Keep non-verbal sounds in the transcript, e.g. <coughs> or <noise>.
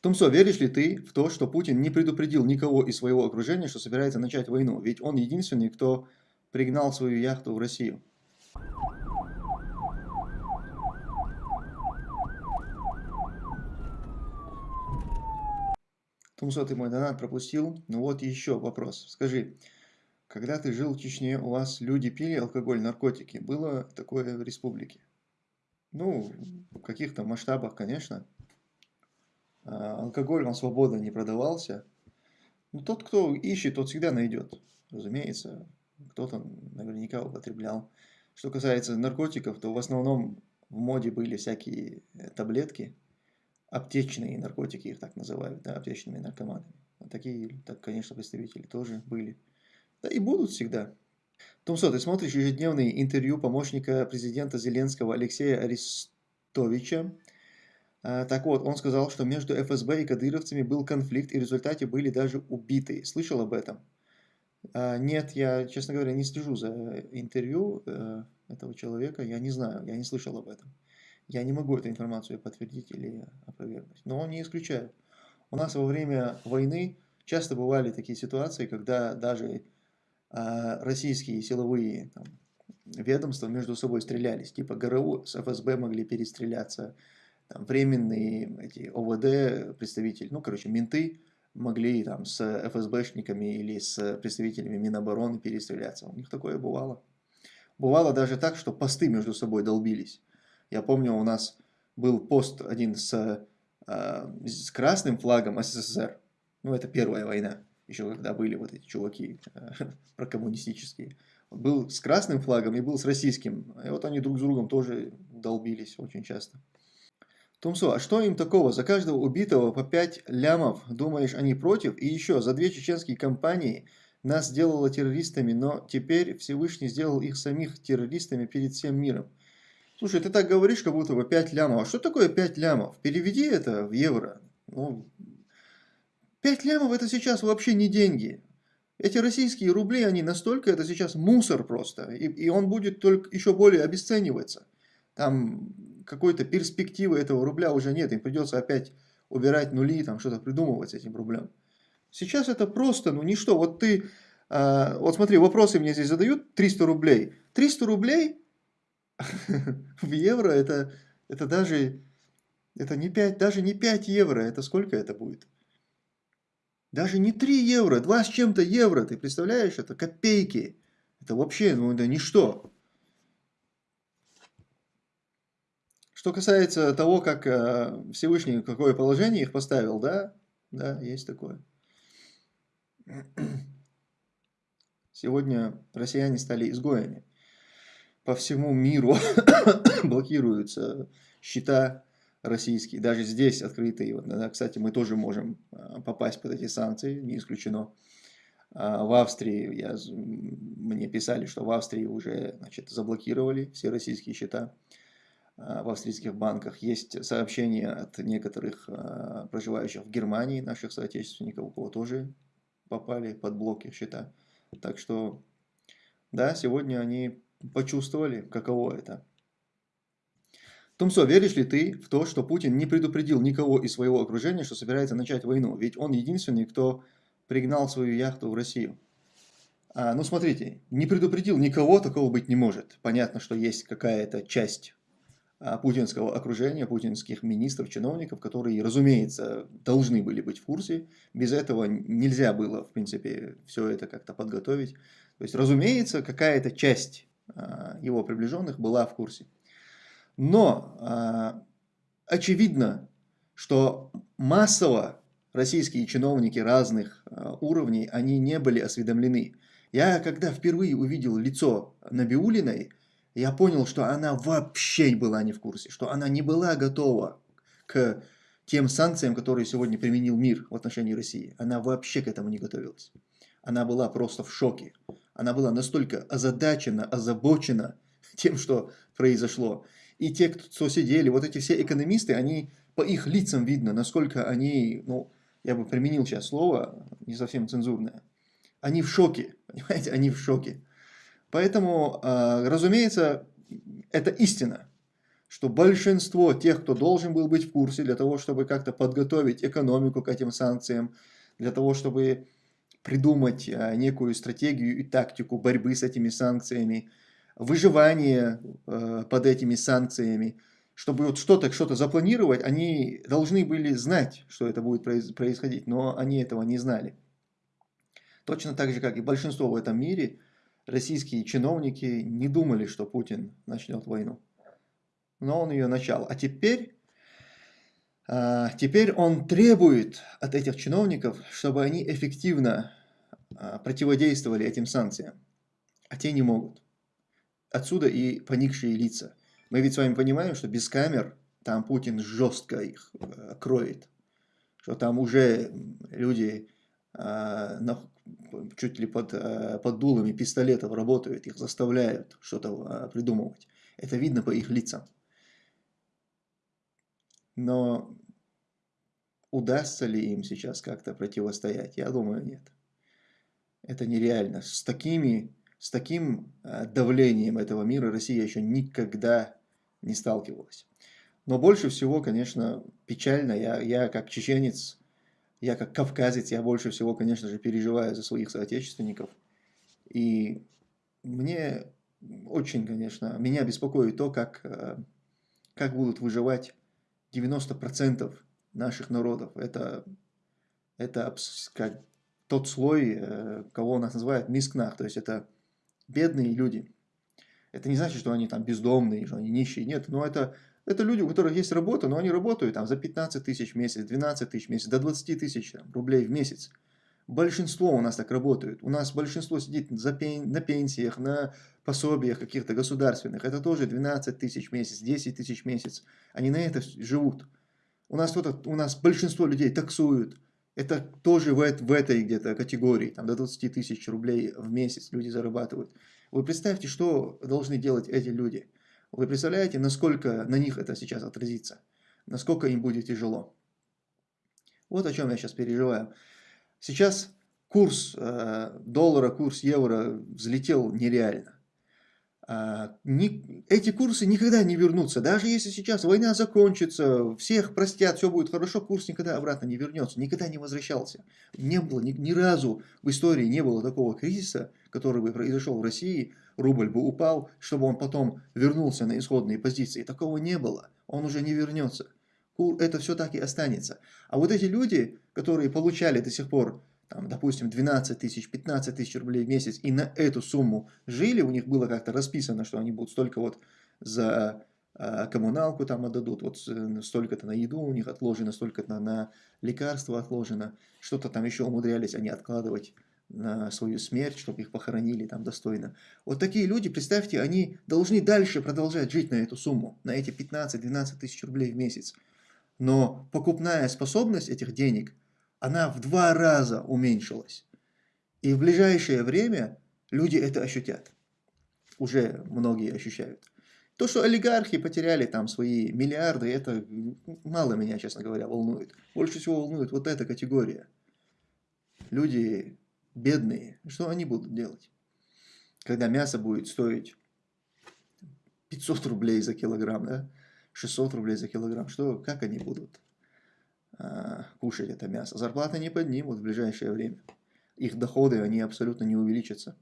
Тумсо, веришь ли ты в то, что Путин не предупредил никого из своего окружения, что собирается начать войну? Ведь он единственный, кто пригнал свою яхту в Россию. Тумсо, ты мой донат пропустил. Ну вот еще вопрос. Скажи, когда ты жил в Чечне, у вас люди пили алкоголь, наркотики? Было такое в республике? Ну, в каких-то масштабах, конечно. А, алкоголь вам свободно не продавался. Но тот, кто ищет, тот всегда найдет. Разумеется, кто-то наверняка употреблял. Что касается наркотиков, то в основном в моде были всякие э, таблетки, аптечные наркотики, их так называют, да, аптечными наркоманами. Такие, так, конечно, представители тоже были. Да и будут всегда. Томсо, ты смотришь ежедневные интервью помощника президента Зеленского Алексея Арестовича. А, так вот, он сказал, что между ФСБ и кадыровцами был конфликт, и в результате были даже убиты. Слышал об этом? А, нет, я, честно говоря, не слежу за интервью э, этого человека. Я не знаю, я не слышал об этом. Я не могу эту информацию подтвердить или опровергнуть. Но не исключаю. У нас во время войны часто бывали такие ситуации, когда даже а, российские силовые там, ведомства между собой стрелялись. Типа ГРУ с ФСБ могли перестреляться, там, временные эти ОВД представители, ну, короче, менты могли там с ФСБшниками или с представителями Минобороны перестреляться. У них такое бывало. Бывало даже так, что посты между собой долбились. Я помню, у нас был пост один с, э, с красным флагом СССР. Ну, это первая война еще когда были вот эти чуваки <laughs> прокоммунистические, был с красным флагом и был с российским. И вот они друг с другом тоже долбились очень часто. Тумсо, а что им такого? За каждого убитого по 5 лямов, думаешь, они против? И еще, за две чеченские компании нас сделало террористами, но теперь Всевышний сделал их самих террористами перед всем миром. Слушай, ты так говоришь, как будто бы 5 лямов. А что такое 5 лямов? Переведи это в евро. Ну, 5 лямов это сейчас вообще не деньги. Эти российские рубли, они настолько, это сейчас мусор просто. И, и он будет только еще более обесцениваться. Там какой-то перспективы этого рубля уже нет. Им придется опять убирать нули, там что-то придумывать с этим рублем. Сейчас это просто, ну ничто. Вот ты, э, вот смотри, вопросы мне здесь задают, 300 рублей. 300 рублей <laughs> в евро это, это даже, это не 5, даже не 5 евро, это сколько это будет? Даже не 3 евро, 2 с чем-то евро, ты представляешь, это копейки. Это вообще, ну это ничто. Что касается того, как э, Всевышний какое положение их поставил, да, да, есть такое. Сегодня россияне стали изгоями. По всему миру <coughs> блокируются счета российские, даже здесь открытые, вот, да, кстати, мы тоже можем а, попасть под эти санкции, не исключено. А, в Австрии, я, мне писали, что в Австрии уже значит, заблокировали все российские счета в австрийских банках. Есть сообщения от некоторых проживающих в Германии, наших соотечественников, у кого тоже попали под блоки счета. Так что, да, сегодня они почувствовали, каково это. Тумсо, веришь ли ты в то, что Путин не предупредил никого из своего окружения, что собирается начать войну? Ведь он единственный, кто пригнал свою яхту в Россию. А, ну, смотрите, не предупредил никого, такого быть не может. Понятно, что есть какая-то часть путинского окружения, путинских министров, чиновников, которые, разумеется, должны были быть в курсе. Без этого нельзя было, в принципе, все это как-то подготовить. То есть, разумеется, какая-то часть а, его приближенных была в курсе. Но э, очевидно, что массово российские чиновники разных уровней, они не были осведомлены. Я, когда впервые увидел лицо Набиулиной, я понял, что она вообще была не в курсе, что она не была готова к тем санкциям, которые сегодня применил мир в отношении России. Она вообще к этому не готовилась. Она была просто в шоке. Она была настолько озадачена, озабочена <laughs> тем, что произошло. И те, кто сидели, вот эти все экономисты, они по их лицам видно, насколько они, ну, я бы применил сейчас слово, не совсем цензурное, они в шоке, <laughs> понимаете, они в шоке. Поэтому, а, разумеется, это истина, что большинство тех, кто должен был быть в курсе для того, чтобы как-то подготовить экономику к этим санкциям, для того, чтобы придумать а, некую стратегию и тактику борьбы с этими санкциями, выживание э, под этими санкциями, чтобы вот что-то что, -то, запланировать, они должны были знать, что это будет происходить, но они этого не знали. Точно так же, как и большинство в этом мире, российские чиновники не думали, что Путин начнет войну. Но он ее начал. А теперь, а, теперь он требует от этих чиновников, чтобы они эффективно а, противодействовали этим санкциям. А те не могут. Отсюда и поникшие лица. Мы ведь с вами понимаем, что без камер там Путин жестко их э, кроет. Что там уже люди э, чуть ли под, э, под дулами пистолетов работают, их заставляют что-то придумывать. Это видно по их лицам. Но удастся ли им сейчас как-то противостоять? Я думаю, нет. Это нереально. С такими с таким э, давлением этого мира Россия еще никогда не сталкивалась. Но больше всего, конечно, печально, я, я как чеченец, я как кавказец, я больше всего, конечно же, переживаю за своих соотечественников. И мне очень, конечно, меня беспокоит то, как, э, как будут выживать 90% наших народов. Это, это как тот слой, э, кого нас называют мискнах, то есть это бедные люди. Это не значит, что они там бездомные, что они нищие. Нет, но это, это люди, у которых есть работа, но они работают там за 15 тысяч в месяц, 12 тысяч в месяц, до 20 тысяч рублей в месяц. Большинство у нас так работают. У нас большинство сидит за пен, на пенсиях, на пособиях каких-то государственных. Это тоже 12 тысяч в месяц, 10 тысяч в месяц. Они на это живут. У нас, у нас большинство людей таксуют, это тоже в, в этой где-то категории, там до 20 тысяч рублей в месяц люди зарабатывают. Вы представьте, что должны делать эти люди. Вы представляете, насколько на них это сейчас отразится, насколько им будет тяжело. Вот о чем я сейчас переживаю. Сейчас курс э, доллара, курс евро взлетел нереально. А, эти курсы никогда не вернутся. Даже если сейчас война закончится, всех простят, все будет хорошо, курс никогда обратно не вернется, никогда не возвращался. Не было, ни, ни разу в истории не было такого кризиса, который бы произошел в России, рубль бы упал, чтобы он потом вернулся на исходные позиции. Такого не было, он уже не вернется. Это все так и останется. А вот эти люди, которые получали до сих пор там, допустим, 12 тысяч, 15 тысяч рублей в месяц, и на эту сумму жили, у них было как-то расписано, что они будут столько вот за э, коммуналку там отдадут, вот столько-то на еду у них отложено, столько-то на лекарства отложено, что-то там еще умудрялись они откладывать на свою смерть, чтобы их похоронили там достойно. Вот такие люди, представьте, они должны дальше продолжать жить на эту сумму, на эти 15-12 тысяч рублей в месяц. Но покупная способность этих денег – она в два раза уменьшилась. И в ближайшее время люди это ощутят. Уже многие ощущают. То, что олигархи потеряли там свои миллиарды, это мало меня, честно говоря, волнует. Больше всего волнует вот эта категория. Люди бедные, что они будут делать? Когда мясо будет стоить 500 рублей за килограмм, да? 600 рублей за килограмм, что, как они будут кушать это мясо. Зарплаты не поднимут в ближайшее время. Их доходы, они абсолютно не увеличатся.